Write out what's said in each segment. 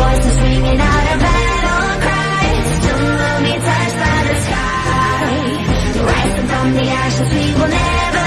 voices ringing out a battle oh, cry. Be touched by the sky. Rising from the ashes we will never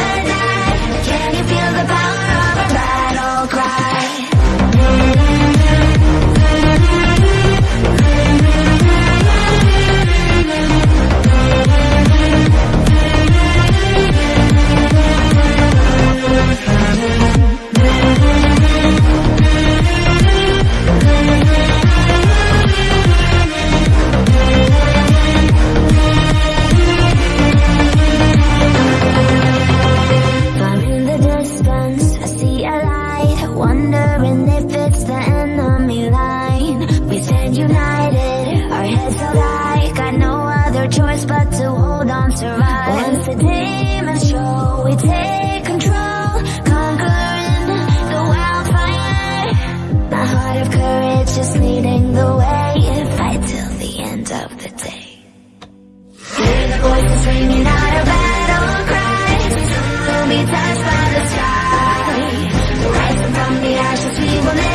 Wondering if it's the enemy line. We stand united, our heads held high. Got no other choice but to hold on survive. Once the demons show, we take control. Conquering the wildfire. My heart of courage is leading the way. Fight till the end of the day. Hear the voices ringing out a battle cry Soon we'll be touched. Bonnet.